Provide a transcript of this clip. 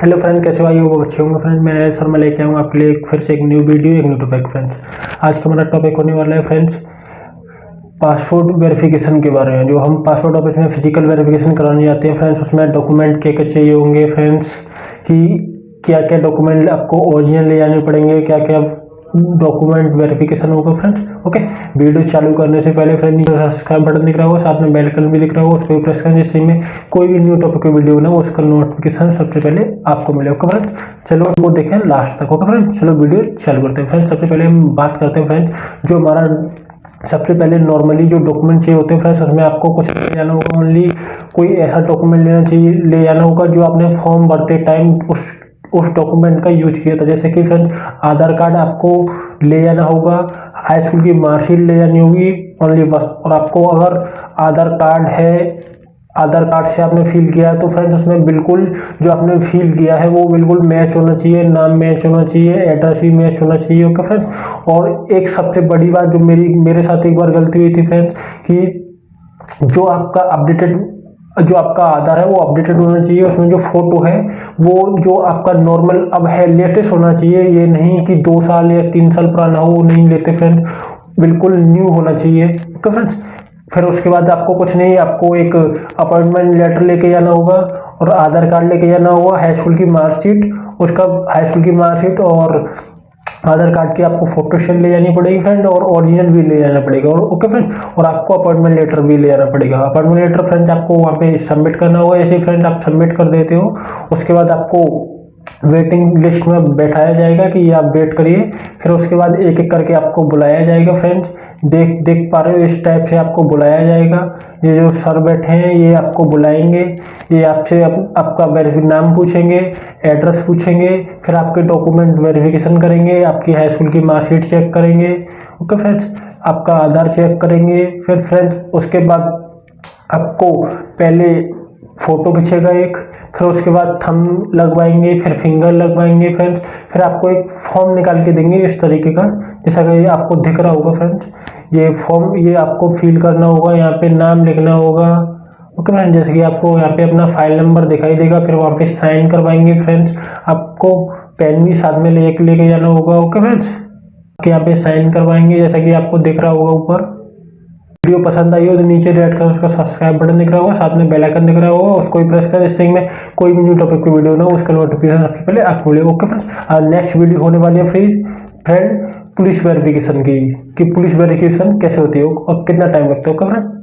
Hello friend कैसे भाई वो अच्छे होंगे फ्रेंड मैं सर मैं लेके आऊँगा आपके लिए फिर से एक न्यू वीडियो एक न्यू टॉपिक फ्रेंड्स आज का हमारा टॉपिक होने वाला है फ्रेंड्स पासपोर्ट वेरिफिकेशन के बारे में। जो हम पासपोर्ट ऑफ़िस में फ़िज़िकल वेरिफिकेशन कराने जाते हैं फ्रेंड्स उसमें डॉक्यूमेंट क्या क्या चाहिए होंगे फ्रेंड्स कि क्या क्या डॉक्यूमेंट आपको ओरिजिनल ले जाने पड़ेंगे क्या क्या डॉक्यूमेंट वेरिफिकेशन होगा फ्रेंड्स ओके वीडियो चालू करने से पहले फ्रेंड सब्सक्राइब बटन दिख रहा होगा, साथ में बेल आइकन भी दिख रहा होगा उस पर प्रेस करें जिससे में कोई भी न्यू टॉपिक की वीडियो ना, उसका नोटिफिकेशन सबसे पहले आपको मिले ओके फ्रेंड चलो वो देखें लास्ट तक ओके फ्रेंड चलो वीडियो चालू करते हैं। फ्रेंड सबसे पहले हम बात करते हैं फ्रेंड जो हमारा सबसे पहले नॉर्मली जो डॉक्यूमेंट चाहिए होते हैं फ्रेंड्स उसमें आपको कुछ ले जाना होगा ओनली कोई ऐसा डॉक्यूमेंट लेना चाहिए, ले जाना होगा जो आपने फॉर्म भरते टाइम उस उस डॉक्यूमेंट का यूज़ किया था। जैसे कि फ्रेंड आधार कार्ड आपको ले जाना होगा हाई स्कूल की मार्कशीट ले जानी होगी ओनली बस। और आपको अगर आधार कार्ड है, आधार कार्ड से आपने फिल किया है तो फ्रेंड्स उसमें बिल्कुल जो आपने फिल किया है, वो बिल्कुल मैच होना चाहिए, नाम मैच होना चाहिए एड्रेस भी मैच होना चाहिए ओके फ्रेंड्स और एक सबसे बड़ी बात जो मेरी, मेरे साथ एक बार गलती हुई थी फ्रेंड्स कि जो आपका अपडेटेड जो आपका आधार है वो अपडेटेड होना चाहिए, उसमें जो फ़ोटो है, वो जो आपका नॉर्मल अब है लेटेस्ट होना चाहिए। ये नहीं कि दो साल या तीन साल पुराना हो नहीं लेते फ्रेंड बिल्कुल न्यू होना चाहिए। ओके फ्रेंड्स फिर उसके बाद आपको कुछ नहीं, आपको एक अपॉइंटमेंट लेटर लेके जाना होगा और आधार कार्ड लेके जाना होगा हाई स्कूल की मार्कशीट उसका हाई स्कूल की मार्कशीट और आधार कार्ड की आपको फ़ोटो शेयर ले जानी पड़ेगी फ्रेंड और ओरिजिनल भी ले जाना पड़ेगा। और ओके फ्रेंड और आपको अपॉइंटमेंट लेटर भी ले जाना पड़ेगा। अपॉइंटमेंट लेटर फ्रेंड आपको वहाँ पे सबमिट करना होगा। ऐसे फ्रेंड आप सबमिट कर देते हो, उसके बाद आपको वेटिंग लिस्ट में बैठाया जाएगा कि आप वेट करिए। फिर उसके बाद एक एक करके आपको बुलाया जाएगा फ्रेंड्स देख देख पा रहे हो इस टाइप से आपको बुलाया जाएगा। ये जो सर बैठे हैं ये आपको बुलाएँगे। ये आपसे आप, आपका नाम पूछेंगे एड्रेस पूछेंगे फिर आपके डॉक्यूमेंट वेरिफिकेशन करेंगे आपकी हाई स्कूल की मार्कशीट चेक करेंगे। ओके फ्रेंड्स आपका आधार चेक करेंगे। फिर फ्रेंड्स उसके बाद आपको पहले फ़ोटो खींचेगा एक फिर उसके बाद थम लगवाएँगे फिर फिंगर लगवाएँगे फ्रेंड्स। फिर आपको एक फॉर्म निकाल के देंगे इस तरीके का। जैसा कि आपको दिख रहा होगा फ्रेंड्स ये फॉर्म ये आपको फिल करना होगा, यहाँ पे नाम लिखना होगा। ओके फ्रेंड जैसे कि आपको यहाँ पे अपना फ़ाइल नंबर दिखाई देगा, फिर वहाँ पे साइन करवाएँगे फ्रेंड्स आपको पेन भी साथ में लेके लेके जाना होगा ओके फ्रेंड्स यहाँ पे साइन करवाएँगे, जैसा कि आपको दिख रहा होगा ऊपर। वीडियो पसंद आई हो तो नीचे रेड कलर उसका सब्सक्राइब बटन दिख रहा होगा, साथ में बेल आइकन दिख रहा होगा, उसको प्रेस कर, जिससे मैं कोई भी न्यू टॉपिक की वीडियो ना उसका नोटिफिकेशन सबसे पहले आपको मिले ओके फ्रेंड्स नेक्स्ट वीडियो होने वाली है फ्रीज फ्रेंड पुलिस वेरिफिकेशन की, कि पुलिस वेरिफिकेशन कैसे होती है और कितना टाइम लगता है फ्रेंड